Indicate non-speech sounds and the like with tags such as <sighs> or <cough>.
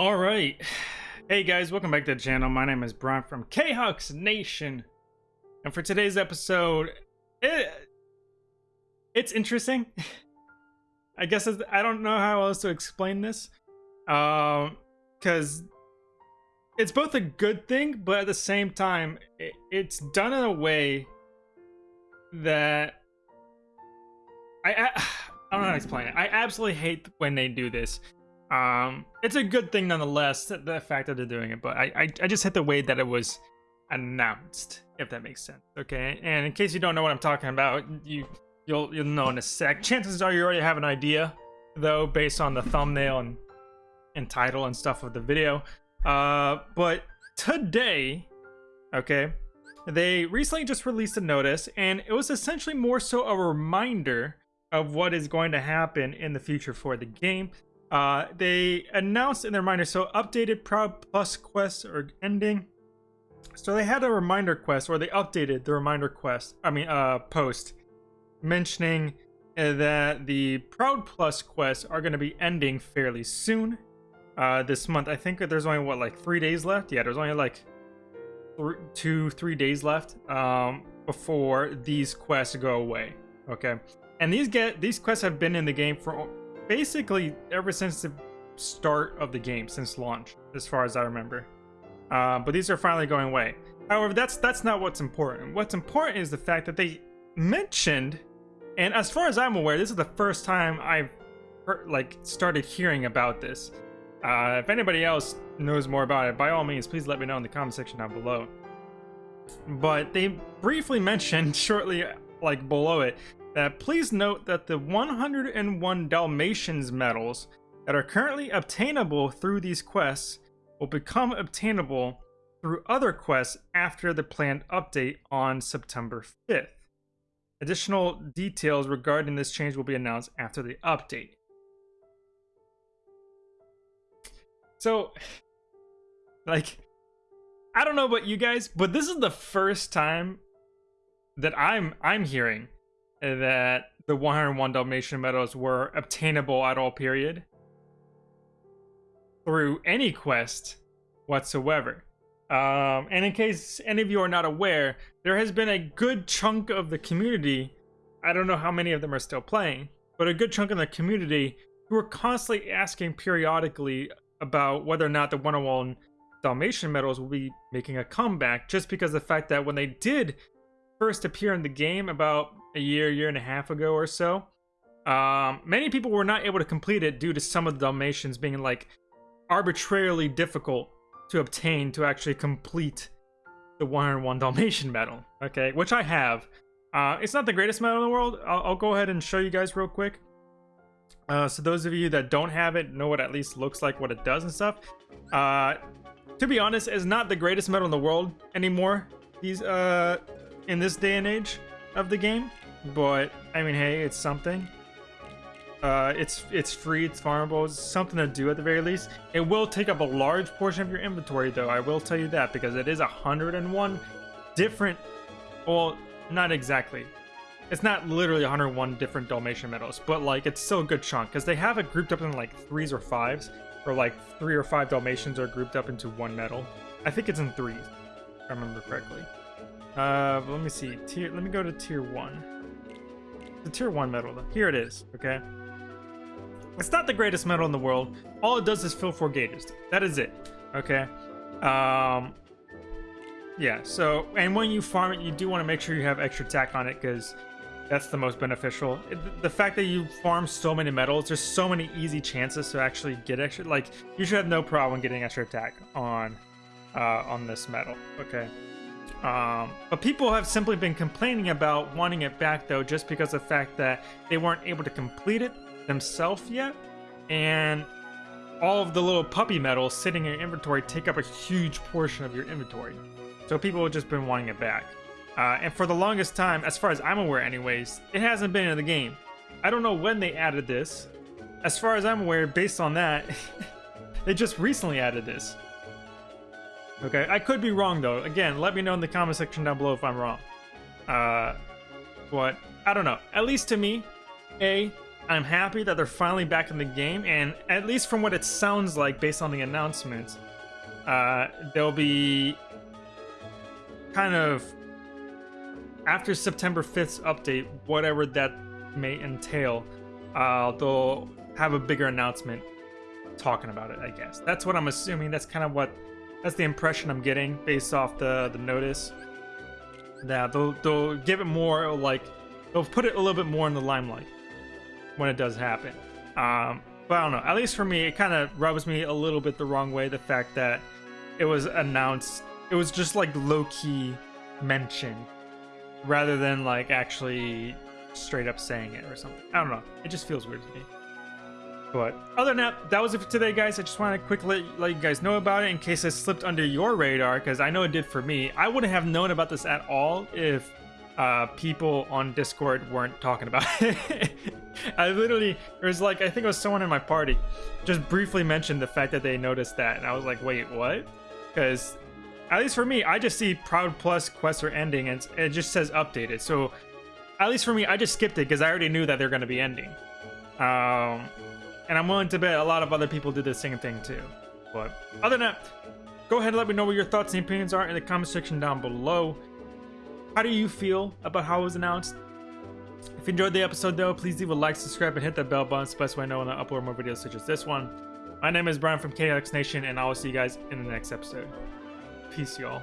All right. Hey guys, welcome back to the channel. My name is Brian from K-Hux Nation. And for today's episode, it, it's interesting. <laughs> I guess I don't know how else to explain this. Um, because it's both a good thing, but at the same time, it, it's done in a way that I, I <sighs> I don't know how to explain it. I absolutely hate when they do this. Um, it's a good thing nonetheless, the fact that they're doing it, but I, I, I just hit the way that it was announced, if that makes sense. Okay, and in case you don't know what I'm talking about, you you'll you'll know in a sec. Chances are you already have an idea, though, based on the thumbnail and and title and stuff of the video. Uh, but today, okay, they recently just released a notice, and it was essentially more so a reminder of what is going to happen in the future for the game. Uh, they announced in their reminder, so updated Proud Plus quests are ending. So they had a reminder quest, or they updated the reminder quest, I mean, uh, post, mentioning uh, that the Proud Plus quests are going to be ending fairly soon. Uh, this month, I think there's only, what, like three days left? Yeah, there's only like th two, three days left um, before these quests go away. Okay. And these get these quests have been in the game for basically ever since the start of the game, since launch, as far as I remember. Uh, but these are finally going away. However, that's that's not what's important. What's important is the fact that they mentioned, and as far as I'm aware, this is the first time I've heard, like started hearing about this. Uh, if anybody else knows more about it, by all means, please let me know in the comment section down below. But they briefly <laughs> mentioned shortly, like below it, that please note that the 101 Dalmatians medals that are currently obtainable through these quests will become obtainable through other quests after the planned update on September 5th. Additional details regarding this change will be announced after the update. So, <sighs> like, I don't know about you guys, but this is the first time that I'm I'm hearing that the 101 Dalmatian medals were obtainable at all period through any quest whatsoever. Um, and in case any of you are not aware, there has been a good chunk of the community, I don't know how many of them are still playing, but a good chunk of the community who are constantly asking periodically about whether or not the 101 Dalmatian medals will be making a comeback, just because the fact that when they did first appear in the game about a year, year and a half ago or so. Um, many people were not able to complete it due to some of the Dalmatians being like arbitrarily difficult to obtain to actually complete the 101 Dalmatian <laughs> medal. Okay, which I have. Uh, it's not the greatest medal in the world. I'll, I'll go ahead and show you guys real quick. Uh, so those of you that don't have it know what at least looks like, what it does and stuff. Uh, to be honest, it's not the greatest medal in the world anymore. These uh, in this day and age of the game. But, I mean, hey, it's something. Uh, it's it's free, it's farmable, it's something to do at the very least. It will take up a large portion of your inventory, though, I will tell you that, because it is 101 different... Well, not exactly. It's not literally 101 different Dalmatian medals, but, like, it's still a good chunk, because they have it grouped up in, like, threes or fives, or, like, three or five Dalmatians are grouped up into one medal. I think it's in threes, if I remember correctly. Uh, let me see. Tier. Let me go to tier one. The tier one medal. Though. Here it is. Okay. It's not the greatest medal in the world. All it does is fill four gauges. That is it. Okay. Um. Yeah. So, and when you farm it, you do want to make sure you have extra tack on it because that's the most beneficial. The fact that you farm so many medals, there's so many easy chances to actually get extra. Like you should have no problem getting extra attack on uh, on this medal. Okay. Um, but people have simply been complaining about wanting it back though just because of the fact that they weren't able to complete it themselves yet. And all of the little puppy medals sitting in your inventory take up a huge portion of your inventory. So people have just been wanting it back. Uh, and for the longest time, as far as I'm aware anyways, it hasn't been in the game. I don't know when they added this. As far as I'm aware, based on that, <laughs> they just recently added this. Okay, I could be wrong though. Again, let me know in the comment section down below if I'm wrong. Uh, but I don't know. At least to me, A, I'm happy that they're finally back in the game, and at least from what it sounds like based on the announcements, uh, they'll be kind of after September 5th's update, whatever that may entail, uh, they'll have a bigger announcement talking about it, I guess. That's what I'm assuming. That's kind of what, that's the impression I'm getting based off the, the notice. That they'll, they'll give it more, like, they'll put it a little bit more in the limelight when it does happen. Um, but I don't know. At least for me, it kind of rubs me a little bit the wrong way. The fact that it was announced, it was just like low key mentioned rather than like actually straight up saying it or something. I don't know. It just feels weird to me. But other than that, that was it for today, guys. I just want to quickly let, you guys know about it in case it slipped under your radar, because I know it did for me. I wouldn't have known about this at all if uh, people on Discord weren't talking about <laughs> it. I literally, it was like, I think it was someone in my party just briefly mentioned the fact that they noticed that. And I was like, wait, what? Because at least for me, I just see Proud Plus quests are ending and it just says updated. So at least for me, I just skipped it because I already knew that they're going to be ending. Um, and I'm willing to bet a lot of other people did the same thing too. But other than that, go ahead and let me know what your thoughts and opinions are in the comment section down below. How do you feel about how it was announced? If you enjoyed the episode though, please leave a like, subscribe, and hit that bell button. The best way I know when I upload more videos such as this one. My name is Brian from KX Nation, and I will see you guys in the next episode. Peace, y'all.